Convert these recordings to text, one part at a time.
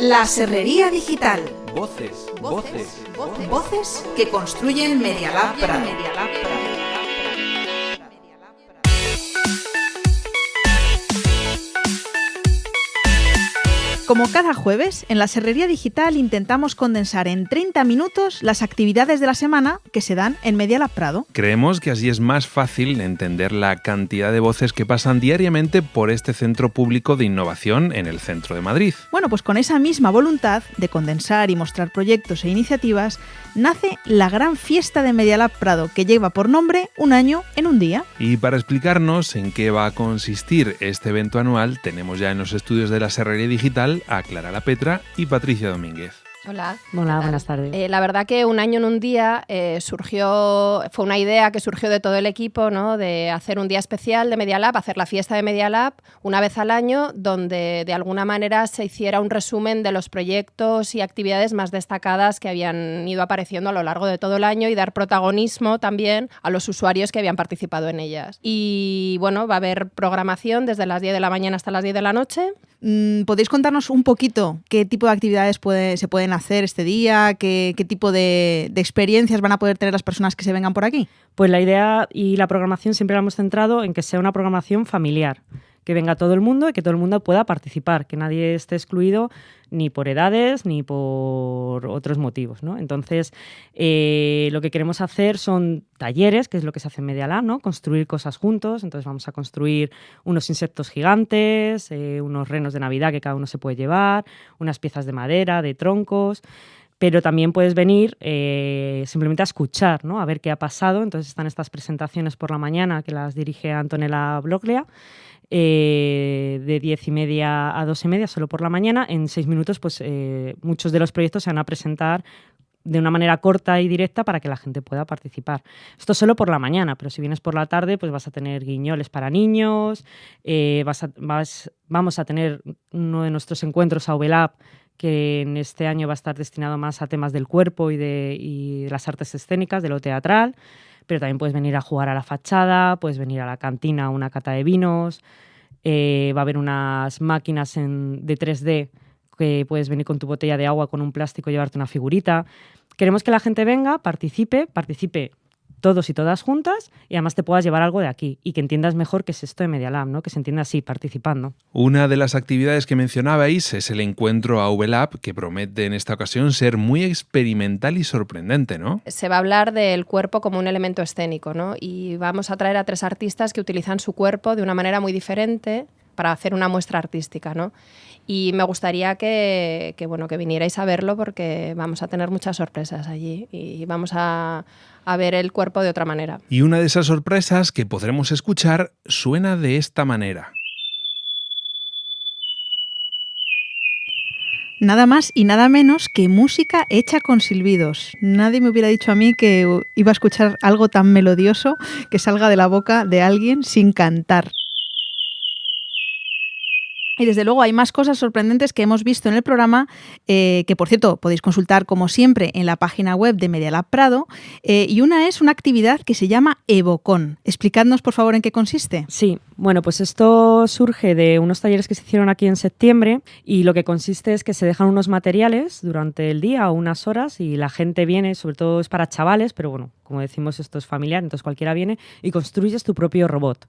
La Serrería Digital. Voces, voces, voces, voces que construyen Media Lab Prado. Como cada jueves, en la Serrería Digital intentamos condensar en 30 minutos las actividades de la semana que se dan en Media Lab Prado. Creemos que así es más fácil entender la cantidad de voces que pasan diariamente por este centro público de innovación en el centro de Madrid. Bueno, pues con esa misma voluntad de condensar y mostrar proyectos e iniciativas, nace la gran fiesta de Media Lab Prado, que lleva por nombre Un año en un día. Y para explicarnos en qué va a consistir este evento anual, tenemos ya en los estudios de la Serrería Digital a Clara La Petra y Patricia Domínguez. Hola. Hola, buenas tardes. Eh, la verdad que un año en un día eh, surgió, fue una idea que surgió de todo el equipo, ¿no? De hacer un día especial de Media Lab, hacer la fiesta de Media Lab una vez al año, donde de alguna manera se hiciera un resumen de los proyectos y actividades más destacadas que habían ido apareciendo a lo largo de todo el año y dar protagonismo también a los usuarios que habían participado en ellas. Y bueno, va a haber programación desde las 10 de la mañana hasta las 10 de la noche. Mm, ¿Podéis contarnos un poquito qué tipo de actividades se pueden hacer este día? ¿Qué, tipo de, experiencias van a poder tener las personas que se vengan por aquí? Pues la idea y la programación siempre la hemos centrado en que sea una programación familiar que venga todo el mundo y que todo el mundo pueda participar, que nadie esté excluido ni por edades ni por otros motivos. ¿no? Entonces, eh, lo que queremos hacer son talleres, que es lo que se hace en Media Lab, ¿no? construir cosas juntos. Entonces, vamos a construir unos insectos gigantes, eh, unos renos de Navidad que cada uno se puede llevar, unas piezas de madera, de troncos pero también puedes venir eh, simplemente a escuchar, ¿no? a ver qué ha pasado. Entonces están estas presentaciones por la mañana que las dirige Antonella Bloglia eh, de diez y media a dos y media, solo por la mañana. En seis minutos, pues eh, muchos de los proyectos se van a presentar de una manera corta y directa para que la gente pueda participar. Esto solo por la mañana, pero si vienes por la tarde, pues vas a tener guiñoles para niños, eh, vamos a tener uno de nuestros encuentros a Uvelab, que en este año va a estar destinado más a temas del cuerpo y de, y de las artes escénicas, de lo teatral pero también puedes venir a jugar a la fachada, puedes venir a la cantina a una cata de vinos, eh, va a haber unas máquinas de 3D que puedes venir con tu botella de agua con un plástico llevarte una figurita. Queremos que la gente venga, participe, participe todos y todas juntas y además te puedas llevar algo de aquí y que entiendas mejor qué es esto de Media Lab, ¿no? que se entienda así, participando. Una de las actividades que mencionabais es el encuentro a VLab, que promete en esta ocasión ser muy experimental y sorprendente, ¿no? Se va a hablar del cuerpo como un elemento escénico, ¿no? Y vamos a traer a tres artistas que utilizan su cuerpo de una manera muy diferente para hacer una muestra artística, ¿no? Y me gustaría que, que, bueno, que vinierais a verlo porque vamos a tener muchas sorpresas allí y vamos a, a ver el cuerpo de otra manera. Y una de esas sorpresas que podremos escuchar suena de esta manera. Nada más y nada menos que música hecha con silbidos. Nadie me hubiera dicho a mí que iba a escuchar algo tan melodioso que salga de la boca de alguien sin cantar. Y desde luego hay más cosas sorprendentes que hemos visto en el programa, eh, que por cierto podéis consultar como siempre en la página web de Medialab Prado. Eh, y una es una actividad que se llama Evocon. Explicadnos por favor en qué consiste. Sí, bueno, pues esto surge de unos talleres que se hicieron aquí en septiembre y lo que consiste es que se dejan unos materiales durante el día o unas horas y la gente viene, sobre todo es para chavales, pero bueno, como decimos esto es familiar, entonces cualquiera viene y construyes tu propio robot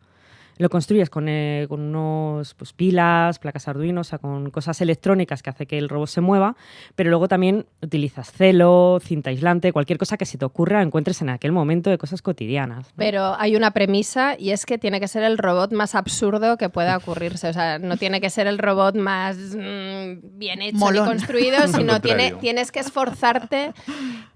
lo construyes con, eh, con unos pues, pilas, placas Arduino, o sea, con cosas electrónicas que hace que el robot se mueva, pero luego también utilizas celo, cinta aislante, cualquier cosa que se te ocurra encuentres en aquel momento de cosas cotidianas. Pero hay una premisa y es que tiene que ser el robot más absurdo que pueda ocurrirse, o sea, no tiene que ser el robot más mm, bien hecho y construido, sino tiene, tienes que esforzarte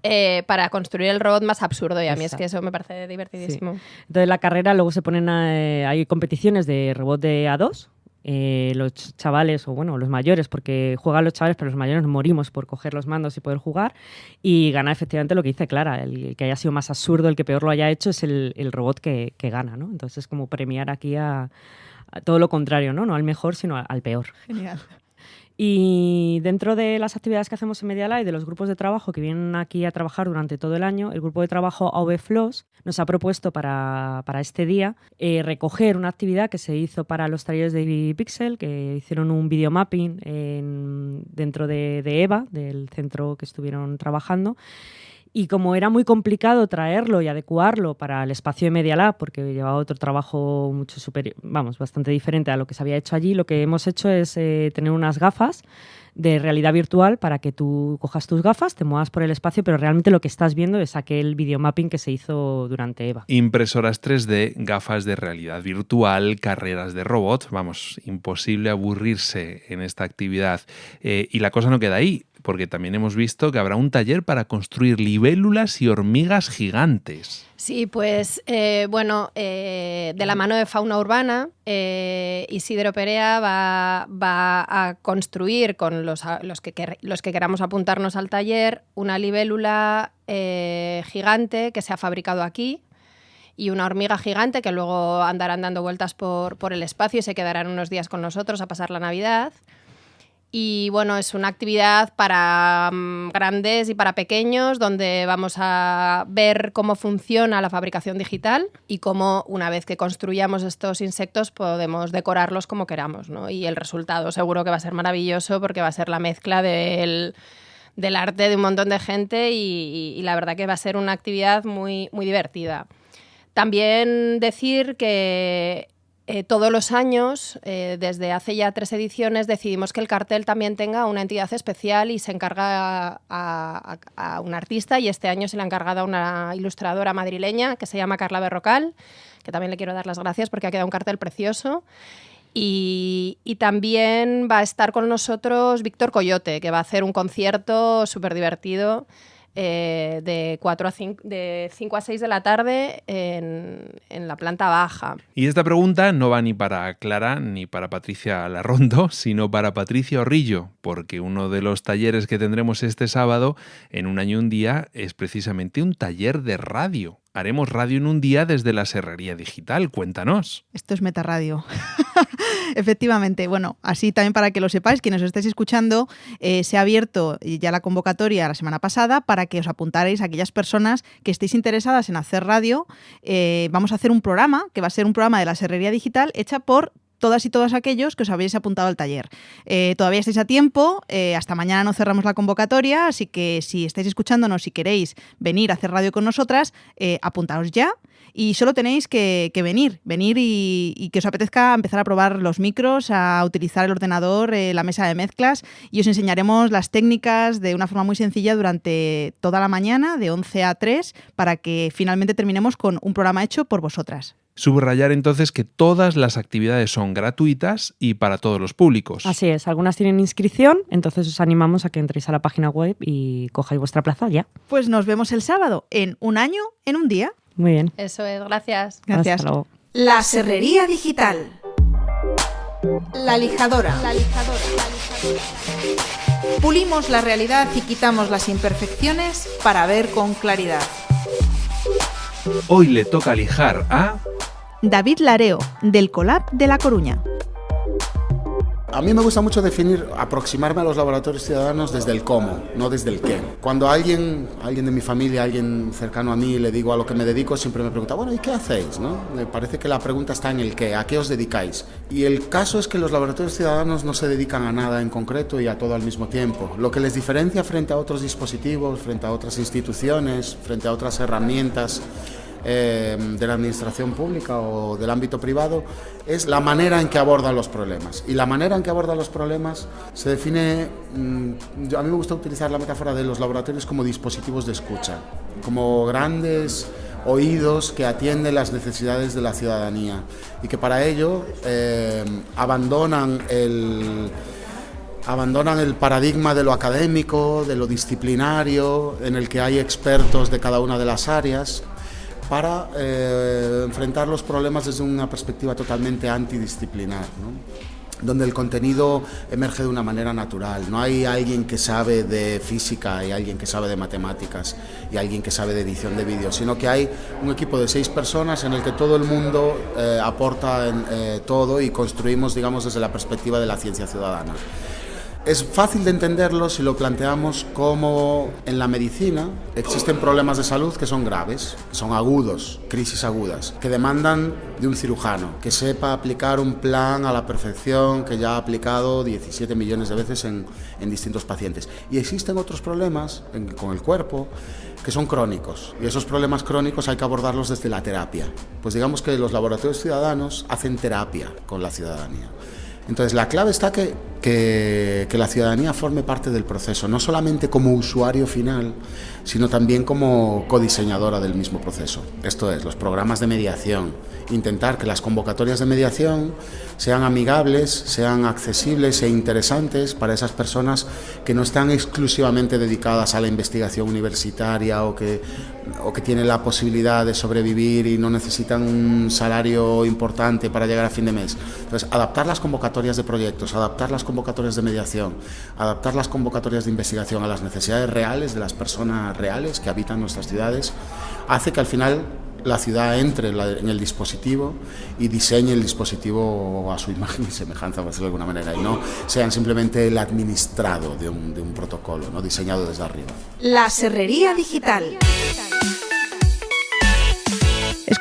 eh, para construir el robot más absurdo y a mí es que eso me parece divertidísimo. Entonces la carrera luego se ponen, a, eh, hay competiciones de robot de A2. Eh, los chavales, o bueno, los mayores, porque juegan los chavales, pero los mayores morimos por coger los mandos y poder jugar. Y gana efectivamente lo que dice Clara, el, que haya sido más absurdo, el que peor lo haya hecho, es el, robot que, gana, ¿no? Entonces es como premiar aquí a, todo lo contrario, ¿no? No al mejor, sino al peor. Genial. Y dentro de las actividades que hacemos en Media y de los grupos de trabajo que vienen aquí a trabajar durante todo el año, el grupo de trabajo AVFLOS nos ha propuesto para, este día eh, recoger una actividad que se hizo para los talleres de Pixel, que hicieron un videomapping en, dentro de, de EVA, del centro que estuvieron trabajando. Y como era muy complicado traerlo y adecuarlo para el espacio de Media Lab, porque llevaba otro trabajo mucho superior, vamos, bastante diferente a lo que se había hecho allí, lo que hemos hecho es eh, tener unas gafas de realidad virtual para que tú cojas tus gafas, te muevas por el espacio, pero realmente lo que estás viendo es aquel videomapping que se hizo durante EVA. Impresoras 3D, gafas de realidad virtual, carreras de robots, vamos, imposible aburrirse en esta actividad. Eh, y la cosa no queda ahí porque también hemos visto que habrá un taller para construir libélulas y hormigas gigantes. Sí, pues eh, bueno, eh, de la mano de Fauna Urbana, eh, Isidro Perea va, a construir con los, los, que, los que queramos apuntarnos al taller una libélula gigante que se ha fabricado aquí, y una hormiga gigante que luego andarán dando vueltas por, por, el espacio y se quedarán unos días con nosotros a pasar la Navidad. Y bueno, es una actividad para mm, grandes y para pequeños donde vamos a ver cómo funciona la fabricación digital y cómo una vez que construyamos estos insectos podemos decorarlos como queramos. ¿no? Y el resultado seguro que va a ser maravilloso porque va a ser la mezcla del, del arte de un montón de gente y, y, la verdad que va a ser una actividad muy, muy divertida. También decir que eh, todos los años, eh, desde hace ya tres ediciones, decidimos que el cartel también tenga una entidad especial y se encarga a, un artista y este año se le ha encargado a una ilustradora madrileña que se llama Carla Berrocal, que también le quiero dar las gracias porque ha quedado un cartel precioso. Y, y, también va a estar con nosotros Víctor Coyote, que va a hacer un concierto súper divertido eh, de, 4 a 5, de 5 a 6 de la tarde en, en, la planta baja. Y esta pregunta no va ni para Clara ni para Patricia Larrondo, sino para Patricia Orrillo, porque uno de los talleres que tendremos este sábado, en un año y un día, es precisamente un taller de radio. Haremos radio en un día desde la Serrería Digital. Cuéntanos. Esto es Metaradio. Efectivamente. Bueno, así también para que lo sepáis, quienes os estáis escuchando, eh, se ha abierto ya la convocatoria la semana pasada para que os apuntarais a aquellas personas que estéis interesadas en hacer radio. Eh, vamos a hacer un programa, que va a ser un programa de la Serrería Digital, hecha por todas y todos aquellos que os habéis apuntado al taller. Eh, todavía estáis a tiempo, eh, hasta mañana no cerramos la convocatoria, así que si estáis escuchándonos y queréis venir a hacer radio con nosotras, eh, apuntaos ya. Y solo tenéis que, venir, venir y, que os apetezca empezar a probar los micros, a utilizar el ordenador, la mesa de mezclas y os enseñaremos las técnicas de una forma muy sencilla durante toda la mañana, de 11 a 3, para que finalmente terminemos con un programa hecho por vosotras. Subrayar entonces que todas las actividades son gratuitas y para todos los públicos. Así es, algunas tienen inscripción, entonces os animamos a que entréis a la página web y cojáis vuestra plaza ya. Pues nos vemos el sábado, en un año, en un día. Muy bien. Eso es, gracias. Gracias. La Serrería Digital. La lijadora. La lijadora. Pulimos la realidad y quitamos las imperfecciones para ver con claridad. Hoy le toca lijar a... David Lareo, del Colab de La Coruña. A mí me gusta mucho definir, aproximarme a los laboratorios ciudadanos desde el cómo, no desde el qué. Cuando alguien, alguien de mi familia, alguien cercano a mí, le digo a lo que me dedico, siempre me pregunta, bueno, ¿y qué hacéis? ¿no? Me parece que la pregunta está en el qué, ¿a qué os dedicáis? Y el caso es que los laboratorios ciudadanos no se dedican a nada en concreto y a todo al mismo tiempo. Lo que les diferencia frente a otros dispositivos, frente a otras instituciones, frente a otras herramientas, eh, de la administración pública o del ámbito privado es la manera en que abordan los problemas. Y la manera en que abordan los problemas se define, mm, a mí me gusta utilizar la metáfora de los laboratorios como dispositivos de escucha, como grandes oídos que atienden las necesidades de la ciudadanía y que para ello eh, abandonan el abandonan el paradigma de lo académico, de lo disciplinario, en el que hay expertos de cada una de las áreas, para eh, enfrentar los problemas desde una perspectiva totalmente antidisciplinar, donde el contenido emerge de una manera natural. No hay alguien que sabe de física y alguien que sabe de matemáticas y alguien que sabe de edición de vídeo, sino que hay un equipo de seis personas en el que todo el mundo eh, aporta eh, todo y construimos, digamos, desde la perspectiva de la ciencia ciudadana. Es fácil de entenderlo si lo planteamos como en la medicina existen problemas de salud que son graves, son agudos, crisis agudas, que demandan de un cirujano que sepa aplicar un plan a la perfección que ya ha aplicado 17 millones de veces en, en distintos pacientes. Y existen otros problemas con el cuerpo que son crónicos y esos problemas crónicos hay que abordarlos desde la terapia. Pues digamos que los laboratorios ciudadanos hacen terapia con la ciudadanía. Entonces la clave está que, que, la ciudadanía forme parte del proceso, no solamente como usuario final, sino también como codiseñadora del mismo proceso. Esto es, los programas de mediación, intentar que las convocatorias de mediación sean amigables, sean accesibles e interesantes para esas personas que no están exclusivamente dedicadas a la investigación universitaria o que, o que tienen la posibilidad de sobrevivir y no necesitan un salario importante para llegar a fin de mes. Entonces, adaptar las convocatorias de proyectos, adaptar las convocatorias de mediación, adaptar las convocatorias de investigación a las necesidades reales de las personas reales que habitan nuestras ciudades, hace que al final la ciudad entre en el dispositivo y diseñe el dispositivo a su imagen y semejanza, por decirlo de alguna manera, y no sean simplemente el administrado de un, de un protocolo, ¿no? diseñado desde arriba. La Serrería Digital.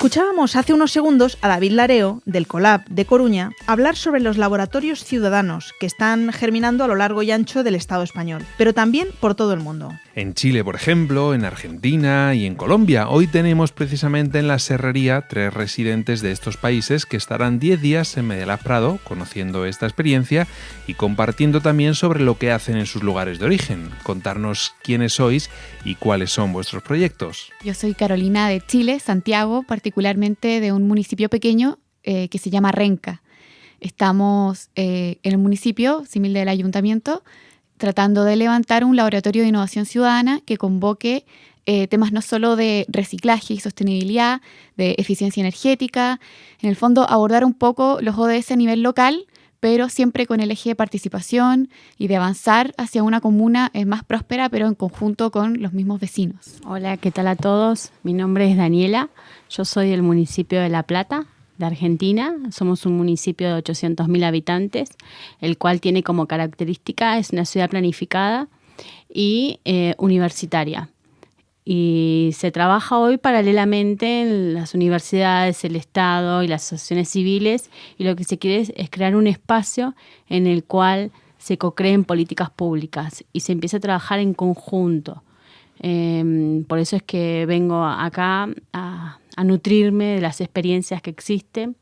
Escuchábamos hace unos segundos a David Lareo, del Colab de Coruña, hablar sobre los laboratorios ciudadanos que están germinando a lo largo y ancho del Estado español, pero también por todo el mundo. En Chile, por ejemplo, en Argentina y en Colombia. Hoy tenemos precisamente en la Serrería tres residentes de estos países que estarán 10 días en Medellín Prado conociendo esta experiencia y compartiendo también sobre lo que hacen en sus lugares de origen. Contarnos quiénes sois y cuáles son vuestros proyectos. Yo soy Carolina de Chile, Santiago, particularmente de un municipio pequeño eh, que se llama Renca. Estamos eh, en el municipio, similar del ayuntamiento, tratando de levantar un laboratorio de innovación ciudadana que convoque eh, temas no solo de reciclaje y sostenibilidad, de eficiencia energética, en el fondo abordar un poco los ODS a nivel local, pero siempre con el eje de participación y de avanzar hacia una comuna eh, más próspera, pero en conjunto con los mismos vecinos. Hola, ¿qué tal a todos? Mi nombre es Daniela, yo soy del municipio de La Plata, de Argentina. Somos un municipio de 800.000 habitantes, el cual tiene como característica, es una ciudad planificada y eh, universitaria. Y se trabaja hoy paralelamente en las universidades, el Estado y las asociaciones civiles, y lo que se quiere es, crear un espacio en el cual se co-creen políticas públicas y se empieza a trabajar en conjunto. Em, por eso es que vengo acá a, a nutrirme de las experiencias que existen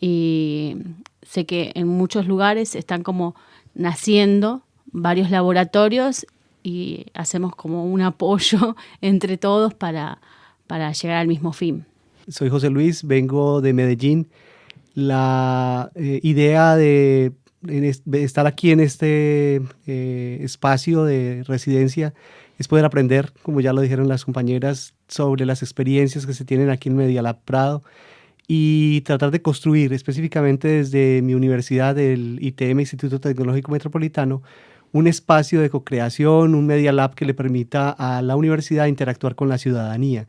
y sé que en muchos lugares están como naciendo varios laboratorios y hacemos como un apoyo entre todos para, para llegar al mismo fin. Soy José Luis, vengo de Medellín. La eh, idea de, estar aquí en este eh, espacio de residencia es poder aprender, como ya lo dijeron las compañeras, sobre las experiencias que se tienen aquí en Medialab Prado y tratar de construir específicamente desde mi universidad, el ITM, Instituto Tecnológico Metropolitano, un espacio de co-creación, un Media Lab que le permita a la universidad interactuar con la ciudadanía,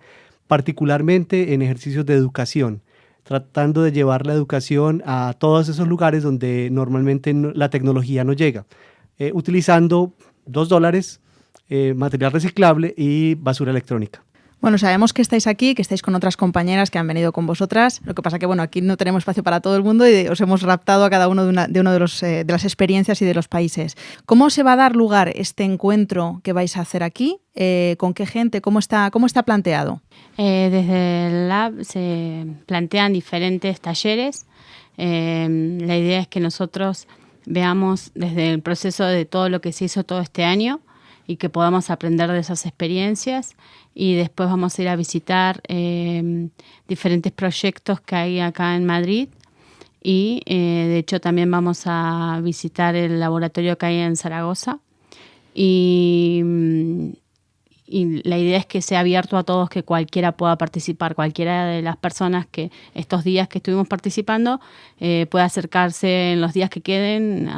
particularmente en ejercicios de educación, tratando de llevar la educación a todos esos lugares donde normalmente la tecnología no llega, eh, utilizando dos dólares eh, material reciclable y basura electrónica. Bueno, sabemos que estáis aquí, que estáis con otras compañeras que han venido con vosotras. Lo que pasa que, bueno, aquí no tenemos espacio para todo el mundo y os hemos raptado a cada uno de una de, uno de, los, eh, de las experiencias y de los países. ¿Cómo se va a dar lugar este encuentro que vais a hacer aquí? Eh, ¿Con qué gente? ¿Cómo está, cómo está planteado? desde el Lab se plantean diferentes talleres. la idea es que nosotros veamos desde el proceso de todo lo que se hizo todo este año y que podamos aprender de esas experiencias. Y después vamos a ir a visitar eh, diferentes proyectos que hay acá en Madrid. Y eh, de hecho también vamos a visitar el laboratorio que hay en Zaragoza. Y, y la idea es que sea abierto a todos, que cualquiera pueda participar, cualquiera de las personas que estos días que estuvimos participando eh, pueda acercarse en los días que queden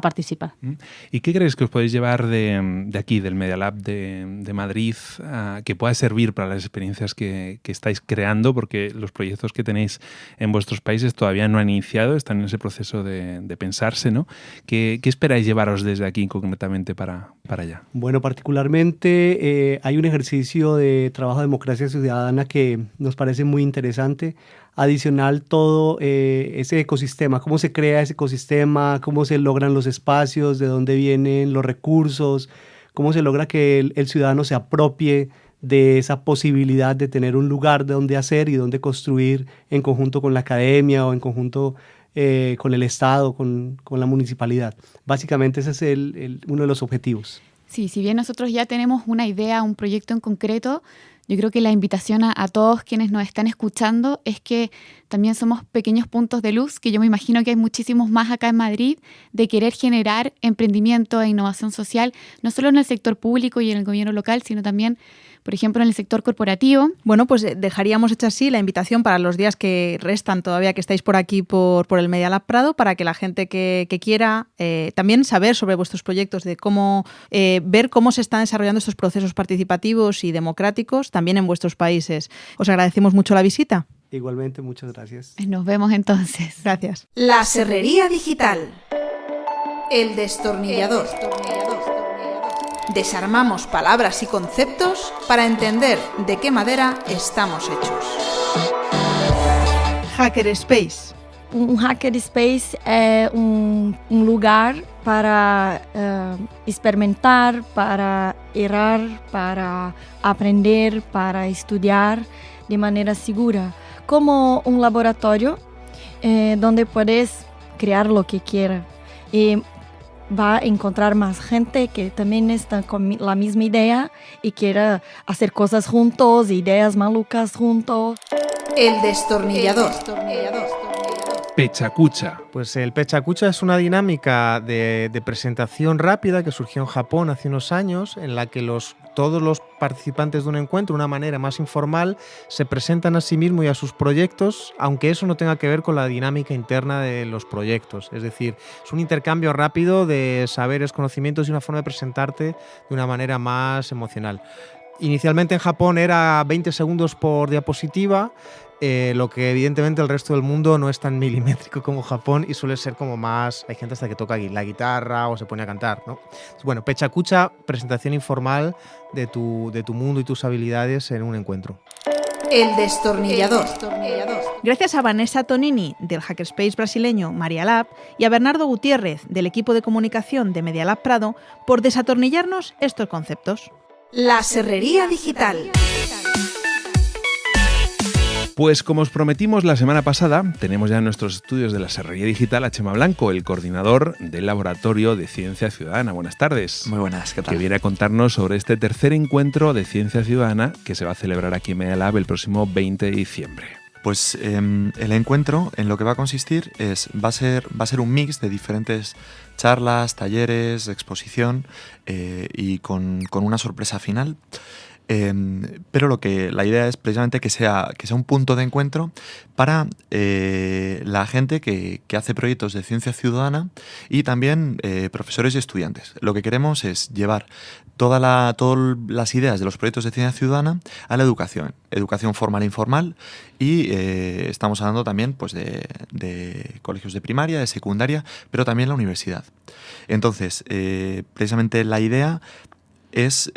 participar. Mm. ¿Y qué crees que os podéis llevar de, aquí, del Media Lab de, Madrid, que pueda servir para las experiencias que, estáis creando? Porque los proyectos que tenéis en vuestros países todavía no han iniciado, están en ese proceso de, pensarse, ¿no? ¿Qué, esperáis llevaros desde aquí concretamente para, para allá? Bueno, particularmente eh, hay un ejercicio de trabajo de democracia ciudadana que nos parece muy interesante. Adicional, todo eh, ese ecosistema, cómo se crea ese ecosistema, cómo se logran los espacios, de dónde vienen los recursos, cómo se logra que el, ciudadano se apropie de esa posibilidad de tener un lugar de donde hacer y donde construir en conjunto con la academia o en conjunto eh, con el Estado, con, la municipalidad. Básicamente ese es uno de los objetivos. Sí, si bien nosotros ya tenemos una idea, un proyecto en concreto, yo creo que la invitación a, todos quienes nos están escuchando es que también somos pequeños puntos de luz, que yo me imagino que hay muchísimos más acá en Madrid, de querer generar emprendimiento e innovación social, no solo en el sector público y en el gobierno local, sino también por ejemplo, en el sector corporativo. Bueno, pues eh, dejaríamos hecha así la invitación para los días que restan todavía que estáis por aquí por, por el Media Lab Prado, para que la gente que, quiera eh, también saber sobre vuestros proyectos, de cómo eh, ver cómo se están desarrollando estos procesos participativos y democráticos también en vuestros países. Os agradecemos mucho la visita. Igualmente, muchas gracias. Nos vemos entonces. Gracias. La Serrería Digital. El destornillador. Desarmamos palabras y conceptos para entender de qué madera estamos hechos. Hackerspace. Um hackerspace é um, um lugar para uh, experimentar, para errar, para aprender, para estudar de maneira segura, como um laboratório eh, onde puedes criar lo que quiera. E va a encontrar más gente que también está con la misma idea y quiera hacer cosas juntos, ideas malucas juntos. El destornillador. Pechacucha. Pues el Pechacucha es una dinámica de, presentación rápida que surgió en Japón hace unos años, en la que los, todos los participantes de un encuentro, de una manera más informal, se presentan a sí mismos y a sus proyectos, aunque eso no tenga que ver con la dinámica interna de los proyectos. Es decir, es un intercambio rápido de saberes, conocimientos y una forma de presentarte de una manera más emocional. Inicialmente en Japón era 20 segundos por diapositiva, eh, lo que evidentemente el resto del mundo no es tan milimétrico como Japón y suele ser como más, hay gente hasta que toca la guitarra o se pone a cantar, ¿no? Bueno, Pechacucha, presentación informal de tu, de tu mundo y tus habilidades en un encuentro. El destornillador. Gracias a Vanessa Tonini del Hackerspace brasileño Maria Lab y a Bernardo Gutiérrez del equipo de comunicación de Media Lab Prado por desatornillarnos estos conceptos. La serrería digital. Pues como os prometimos la semana pasada, tenemos ya en nuestros estudios de la Serrería Digital a Chema Blanco, el coordinador del Laboratorio de Ciencia Ciudadana. Buenas tardes. Muy buenas, ¿qué tal? Que viene a contarnos sobre este tercer encuentro de Ciencia Ciudadana que se va a celebrar aquí en Medialab el próximo 20 de diciembre. Pues em, el encuentro en lo que va a consistir es, va a ser, va a ser un mix de diferentes charlas, talleres, exposición eh, y con, con, una sorpresa final. Em, pero lo que la idea es precisamente que sea, que sea un punto de encuentro para eh, la gente que, hace proyectos de ciencia ciudadana y también eh, profesores y estudiantes. Lo que queremos es llevar todas las ideas de los proyectos de ciencia ciudadana a la educación, educación formal e informal y eh, estamos hablando también pues, de, de, colegios de primaria, de secundaria, pero también la universidad. Entonces, precisamente la idea es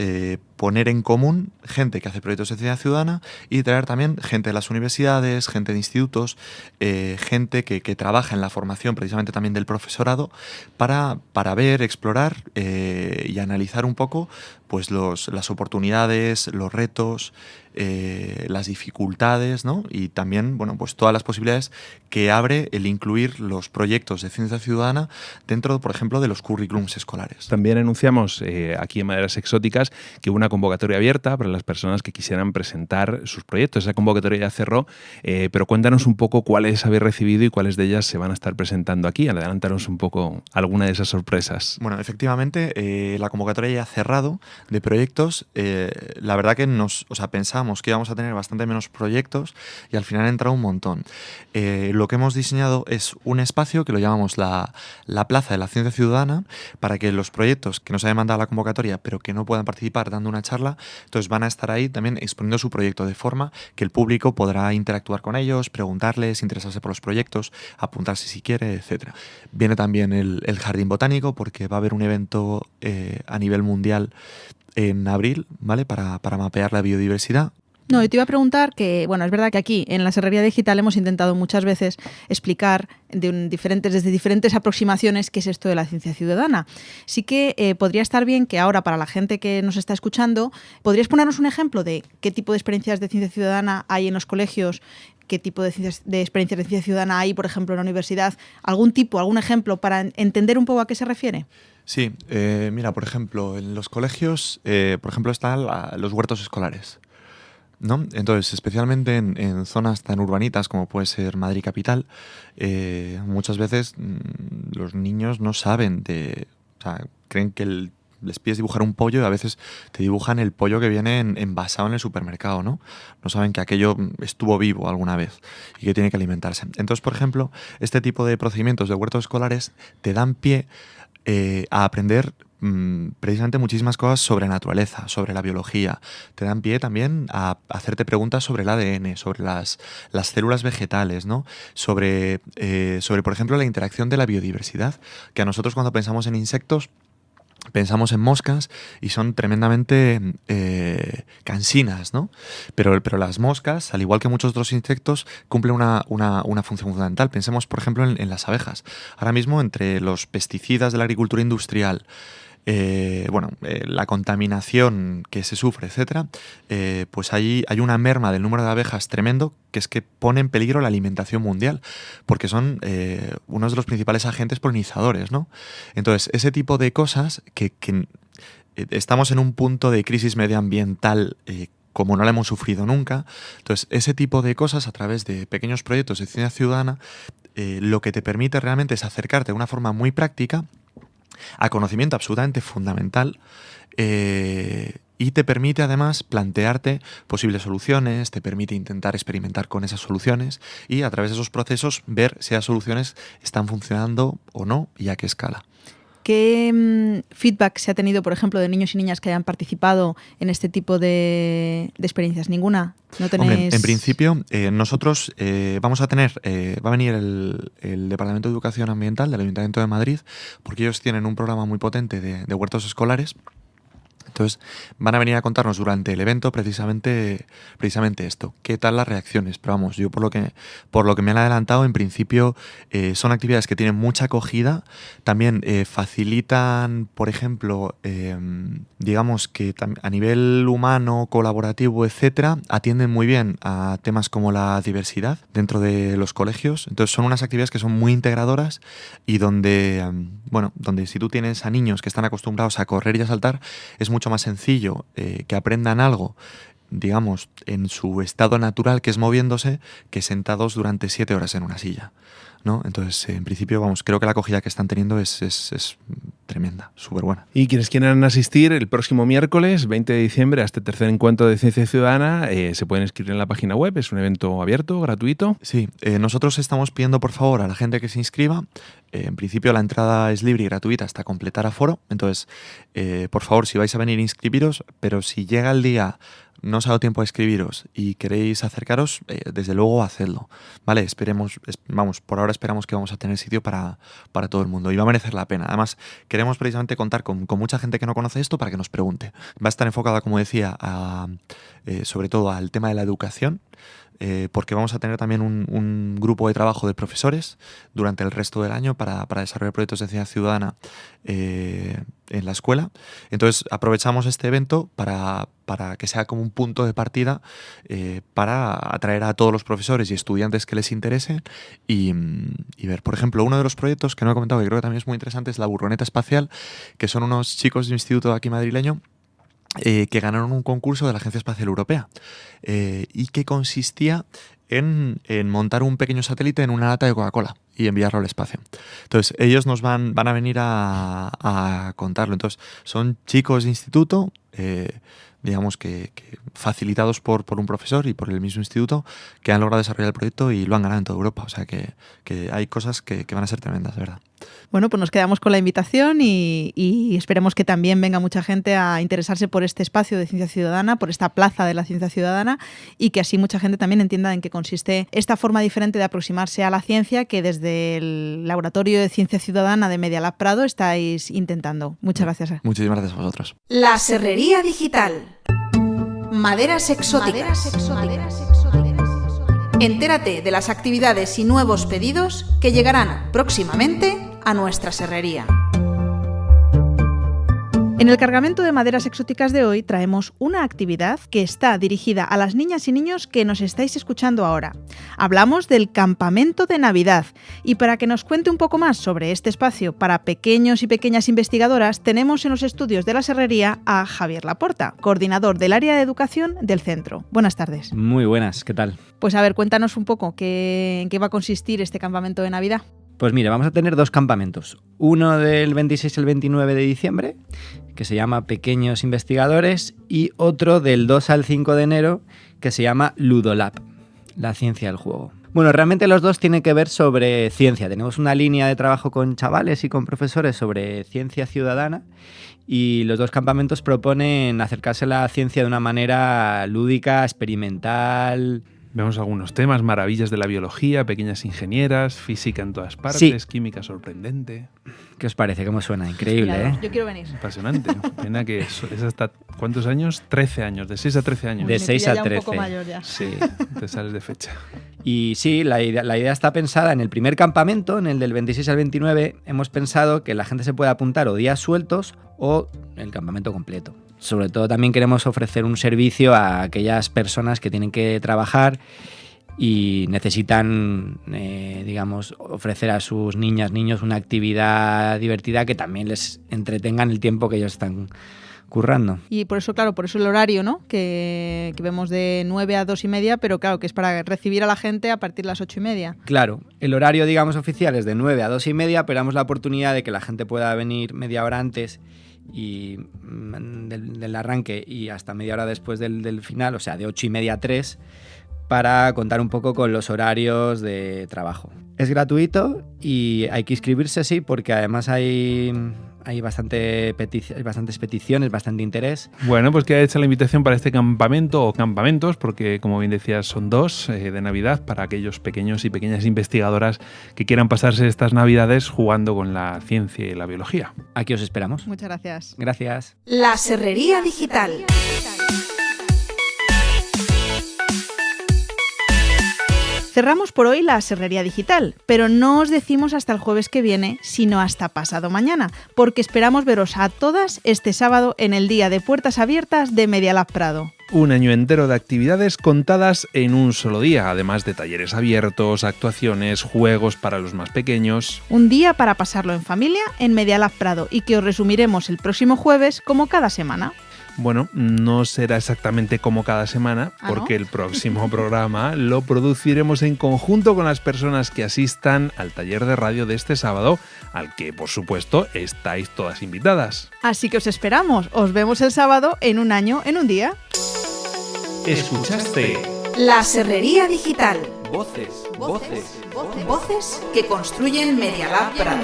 poner en común gente que hace proyectos de ciencia ciudadana y traer también gente de las universidades, gente de institutos, eh, gente que, trabaja en la formación precisamente también del profesorado para, para ver, explorar eh, y analizar un poco pues los, las oportunidades, los retos, eh, las dificultades ¿no? y también bueno, pues todas las posibilidades que abre el incluir los proyectos de ciencia ciudadana dentro, por ejemplo, de los currículums escolares. También anunciamos aquí en Maderas Exóticas que una una convocatoria abierta para las personas que quisieran presentar sus proyectos. Esa convocatoria ya cerró, eh, pero cuéntanos un poco cuáles habéis recibido y cuáles de ellas se van a estar presentando aquí. Adelántanos un poco alguna de esas sorpresas. Bueno, efectivamente, eh, la convocatoria ya ha cerrado de proyectos. Eh, la verdad que nos, o sea, pensamos que íbamos a tener bastante menos proyectos y al final ha entrado un montón. lo que hemos diseñado es un espacio que lo llamamos la, la Plaza de la Ciencia Ciudadana para que los proyectos que nos hayan mandado la convocatoria pero que no puedan participar dando una charla, entonces van a estar ahí también exponiendo su proyecto de forma que el público podrá interactuar con ellos, preguntarles, interesarse por los proyectos, apuntarse si quiere, etc. Viene también el, Jardín Botánico porque va a haber un evento eh, a nivel mundial en abril, ¿vale? Para, para mapear la biodiversidad. No, y te iba a preguntar que, bueno, es verdad que aquí en la Serrería Digital hemos intentado muchas veces explicar de diferentes, desde diferentes aproximaciones qué es esto de la ciencia ciudadana. Sí que eh, podría estar bien que ahora, para la gente que nos está escuchando, ¿podrías ponernos un ejemplo de qué tipo de experiencias de ciencia ciudadana hay en los colegios qué tipo de, de experiencias de ciencia ciudadana hay, por ejemplo, en la universidad, algún tipo, algún ejemplo para entender un poco a qué se refiere. Sí, eh, mira, por ejemplo, en los colegios, eh, por ejemplo, están los huertos escolares. ¿No? Entonces, especialmente en, zonas tan urbanitas como puede ser Madrid Capital, eh, muchas veces mm, los niños no saben de... O sea, creen que les pides dibujar un pollo y a veces te dibujan el pollo que viene envasado en el supermercado, ¿no? No saben que aquello estuvo vivo alguna vez y que tiene que alimentarse. Entonces, por ejemplo, este tipo de procedimientos de huertos escolares te dan pie eh, a aprender Mm, precisamente muchísimas cosas sobre naturaleza, sobre la biología. Te dan pie también a hacerte preguntas sobre el ADN, sobre las, las células vegetales, ¿no? Sobre, eh, sobre, por ejemplo, la interacción de la biodiversidad, que a nosotros cuando pensamos en insectos, pensamos en moscas y son tremendamente eh, cansinas, ¿no? Pero, pero las moscas, al igual que muchos otros insectos, cumplen una, función fundamental. Pensemos, por ejemplo, en, las abejas. Ahora mismo, entre los pesticidas de la agricultura industrial, eh, bueno, eh, la contaminación que se sufre, etcétera, eh, pues ahí hay una merma del número de abejas tremendo que es que pone en peligro la alimentación mundial, porque son uno de los principales agentes polinizadores, ¿no? Entonces, ese tipo de cosas que, estamos en un punto de crisis medioambiental como no la hemos sufrido nunca. Entonces, ese tipo de cosas a través de pequeños proyectos de ciencia ciudadana, lo que te permite realmente es acercarte de una forma muy práctica a conocimiento absolutamente fundamental eh, y te permite además plantearte posibles soluciones, te permite intentar experimentar con esas soluciones y a través de esos procesos ver si las soluciones están funcionando o no y a qué escala. ¿Qué mm, feedback se ha tenido, por ejemplo, de niños y niñas que hayan participado en este tipo de, experiencias? ¿Ninguna? ¿No en principio, eh, nosotros eh, vamos a tener, eh, va a venir el, Departamento de Educación Ambiental del Ayuntamiento de Madrid, porque ellos tienen un programa muy potente de huertos escolares entonces, van a venir a contarnos durante el evento precisamente, precisamente esto. ¿Qué tal las reacciones? Pero vamos, yo por lo que, por lo que me han adelantado, en principio eh, son actividades que tienen mucha acogida. También eh, facilitan, por ejemplo, em, digamos que a nivel humano, colaborativo, etcétera, atienden muy bien a temas como la diversidad dentro de los colegios. Entonces, son unas actividades que son muy integradoras y donde, em, bueno, donde si tú tienes a niños que están acostumbrados a correr y a saltar, es mucho más sencillo eh, que aprendan algo digamos, en su estado natural, que es moviéndose, que sentados durante siete horas en una silla. ¿No? Entonces, en principio, vamos, creo que la acogida que están teniendo es, es, tremenda, súper buena. Y quienes quieran asistir el próximo miércoles, 20 de diciembre, a este tercer encuentro de Ciencia Ciudadana, eh, se pueden inscribir en la página web, es un evento abierto, gratuito. Sí, eh, nosotros estamos pidiendo, por favor, a la gente que se inscriba, eh, en principio la entrada es libre y gratuita hasta completar aforo, entonces, por favor, si vais a venir, inscribiros, pero si llega el día no os ha dado tiempo a escribiros y queréis acercaros, eh, desde luego hacedlo. Vale, esperemos, vamos, por ahora esperamos que vamos a tener sitio para, para, todo el mundo y va a merecer la pena. Además, queremos precisamente contar con, mucha gente que no conoce esto para que nos pregunte. Va a estar enfocada, como decía, eh, sobre todo al tema de la educación. Eh, porque vamos a tener también un, grupo de trabajo de profesores durante el resto del año para, desarrollar proyectos de ciencia ciudadana eh, en la escuela. Entonces aprovechamos este evento para, que sea como un punto de partida eh, para atraer a todos los profesores y estudiantes que les interese y, y, ver, por ejemplo, uno de los proyectos que no he comentado que creo que también es muy interesante es la burroneta espacial, que son unos chicos de un instituto aquí madrileño eh, que ganaron un concurso de la Agencia Espacial Europea eh, y que consistía en, montar un pequeño satélite en una lata de Coca-Cola y enviarlo al espacio. Entonces, ellos nos van, van a venir a, a contarlo. Entonces, son chicos de instituto, eh, digamos que, que, facilitados por, por un profesor y por el mismo instituto, que han logrado desarrollar el proyecto y lo han ganado en toda Europa. O sea que, que hay cosas que, que, van a ser tremendas, de verdad. Bueno, pues nos quedamos con la invitación y, y, esperemos que también venga mucha gente a interesarse por este espacio de ciencia ciudadana, por esta plaza de la ciencia ciudadana y que así mucha gente también entienda en qué consiste esta forma diferente de aproximarse a la ciencia que desde el Laboratorio de Ciencia Ciudadana de Media Lab Prado estáis intentando. Muchas gracias. Muchísimas gracias a vosotros. La Serrería Digital. Maderas exóticas. Maderas exóticas. Entérate de las actividades y nuevos pedidos que llegarán próximamente a nuestra serrería. En el cargamento de maderas exóticas de hoy traemos una actividad que está dirigida a las niñas y niños que nos estáis escuchando ahora. Hablamos del campamento de Navidad y para que nos cuente un poco más sobre este espacio para pequeños y pequeñas investigadoras tenemos en los estudios de la Serrería a Javier Laporta, coordinador del área de educación del centro. Buenas tardes. Muy buenas, ¿qué tal? Pues a ver, cuéntanos un poco qué, en qué va a consistir este campamento de Navidad. Pues mire, vamos a tener dos campamentos. Uno del 26 al 29 de diciembre, que se llama Pequeños Investigadores, y otro del 2 al 5 de enero, que se llama Ludolab, la ciencia del juego. Bueno, realmente los dos tienen que ver sobre ciencia. Tenemos una línea de trabajo con chavales y con profesores sobre ciencia ciudadana y los dos campamentos proponen acercarse a la ciencia de una manera lúdica, experimental, Vemos algunos temas, maravillas de la biología, pequeñas ingenieras, física en todas partes, sí. química sorprendente. ¿Qué os parece? ¿Cómo suena? Increíble, ¿eh? Yo quiero venir. Apasionante. Pena que es, es, hasta ¿cuántos años? 13 años, de 6 a 13 años. De 6 a 13. Un poco mayor ya. Sí, te sales de fecha. Y sí, la idea, la idea está pensada en el primer campamento, en el del 26 al 29, hemos pensado que la gente se puede apuntar o días sueltos o el campamento completo sobre todo también queremos ofrecer un servicio a aquellas personas que tienen que trabajar y necesitan, eh, digamos, ofrecer a sus niñas, niños una actividad divertida que también les entretengan el tiempo que ellos están currando. Y por eso, claro, por eso el horario, ¿no? Que, que, vemos de 9 a 2 y media, pero claro, que es para recibir a la gente a partir de las 8 y media. Claro, el horario, digamos, oficial es de 9 a 2 y media, pero damos la oportunidad de que la gente pueda venir media hora antes y mm, del, arranque y hasta media hora después del, del, final, o sea, de 8 y media a 3, para contar un poco con los horarios de trabajo. Es gratuito y hay que inscribirse, sí, porque además hay, hay, bastante petici hay bastantes peticiones, bastante interés. Bueno, pues queda hecha la invitación para este campamento o campamentos, porque como bien decías, son dos eh, de Navidad para aquellos pequeños y pequeñas investigadoras que quieran pasarse estas Navidades jugando con la ciencia y la biología. Aquí os esperamos. Muchas gracias. Gracias. La Serrería Digital. Cerramos por hoy la Serrería Digital, pero no os decimos hasta el jueves que viene, sino hasta pasado mañana, porque esperamos veros a todas este sábado en el día de puertas abiertas de Medialab Prado. Un año entero de actividades contadas en un solo día, además de talleres abiertos, actuaciones, juegos para los más pequeños. Un día para pasarlo en familia en Medialab Prado y que os resumiremos el próximo jueves como cada semana. Bueno, no será exactamente como cada semana, ¿Ah, porque no? el próximo programa lo produciremos en conjunto con las personas que asistan al taller de radio de este sábado, al que por supuesto estáis todas invitadas. Así que os esperamos, os vemos el sábado en un año, en un día. ¿Escuchaste? La Serrería Digital. Voces, voces, voces, voces que construyen Medialab Prado.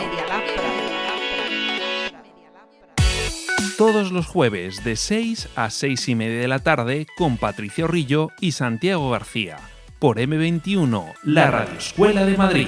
Todos los jueves de 6 a 6 y media de la tarde con Patricio Rillo y Santiago García por M21, la Radio Escuela de Madrid.